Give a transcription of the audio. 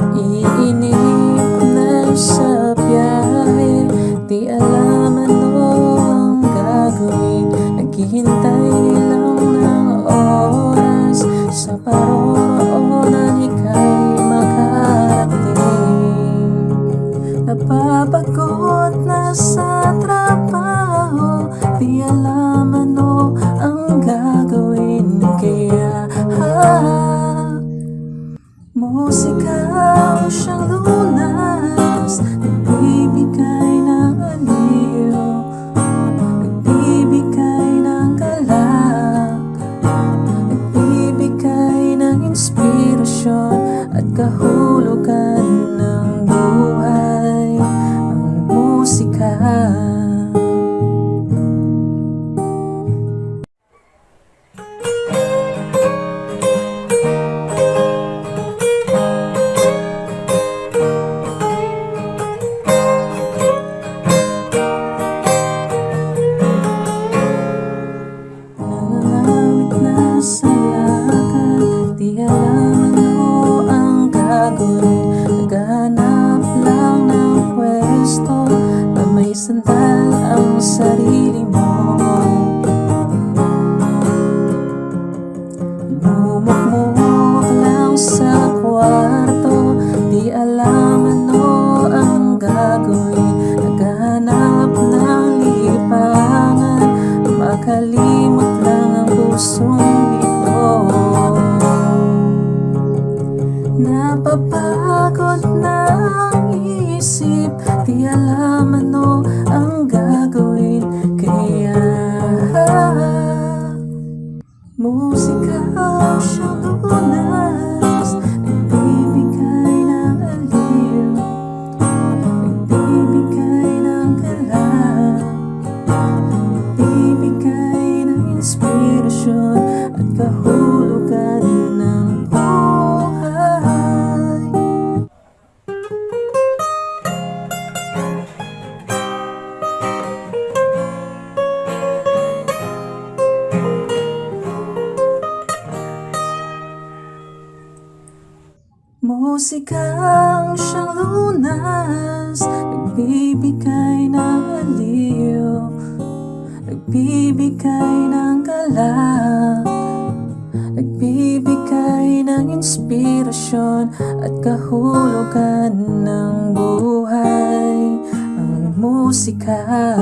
Naiinip na sa biyahe. Di alam ano ang gagawin. Naghihintay lang Musika ang siyang lunas Nagbibigay ng aliyo Nagbibigay ng galak Nagbibigay ng inspirasyon At kahulugan ng buhay. Ang musika alam ano ang gagawin Naghanap lang ng pwesto Na may sandal sarili mo Napapagod na ang isip Di alam ano ang gagawin. Kaya Musika ang siyang lunas Musikang siyang lunas Nagbibigay ng aliw Nagbibigay ng galak Nagbibigay ng inspirasyon At kahulugan ng buhay. Ang musika Musika.